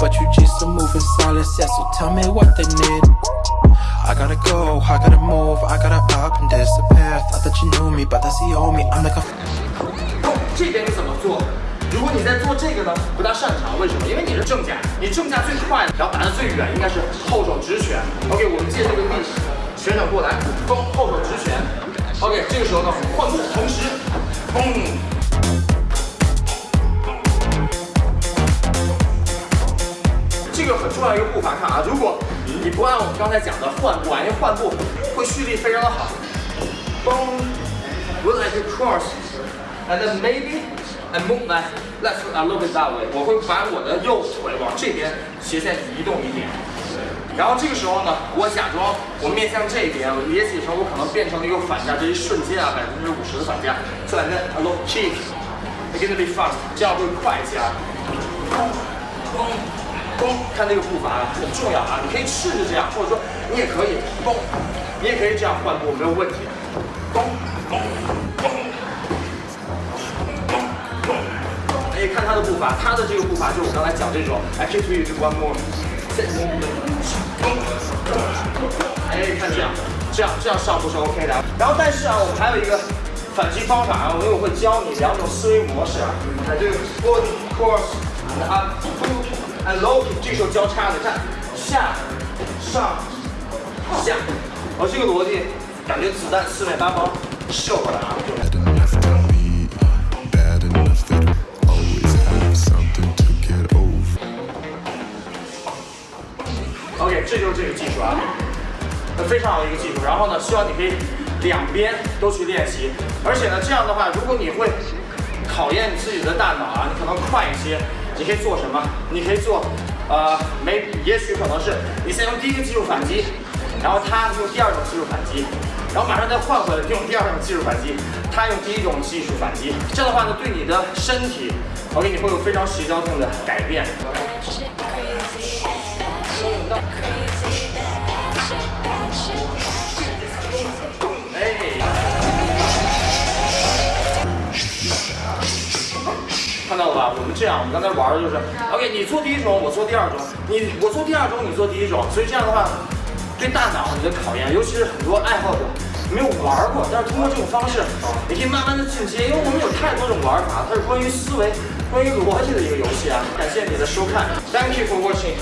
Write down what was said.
but you just a moving solid set. So tell me what they need. I gotta go, I gotta move, I gotta up and disappear. Thought that you knew me, but that's the old me. I'm like a 这边你怎么做？如果你在做这个呢，不大擅长，为什么？因为你是正架，你正架最快，然后打的最远，应该是后手直拳。OK，我们借这个力，旋转过来，嘣，后手直拳。OK，这个时候呢，换步，同时，嘣。这个很重要一个步伐，看啊，如果你不按我们刚才讲的换步啊，因为换步会蓄力非常的好。嘣，would like to cross。And then maybe I move my left foot a little bit that way。我会把我的右腿往这边斜线移动一点。然后这个时候呢，我假装我面向这边，我捏起的时候我可能变成了一个反架，这一瞬间啊，百分之五十的反架。So and then a little kick。It's gonna be fast，这样会快一些啊。嘣嘣咚，看这个步伐很重要啊，你可以试试这样，或者说你也可以咚，你也可以这样换步，没有问题。咚咚咚。哎，看他的步伐，他的这个步伐就是我刚才讲这种，I kick to you to one more，哎，看这样，这样这样上步是 OK 的。然后但是啊，我们还有一个反击方法啊，因为我会教你两种思维模式啊，哎，这个 body cross up and low，这时候交叉的看下上下，哦，这个逻辑感觉子弹四面八方射过来啊。Bad enough to be bad enough that I always have something to get over. OK，这就是这个技术啊，非常好的一个技术。然后呢，希望你可以两边都去练习，而且呢，这样的话，如果你会考验你自己的大脑啊，你可能快一些，你可以做什么？你可以做，呃，没，也许可能是你先用第一个技术反击，然后他用第二种技术反击，然后马上再换回来用第二种技术反击，他用第一种技术反击。这样的话呢，对你的身体，OK，你会有非常协调性的改变。我们这样，我们刚才玩的就是，OK，你做第一种，我做第二种，你我做第二种，你做第一种，所以这样的话，对大脑你的考验，尤其是很多爱好者没有玩过，但是通过这种方式，你可以慢慢的进阶，因为我们有太多种玩法，它是关于思维、关于逻辑的一个游戏啊。感谢你的收看，Thank you for watching。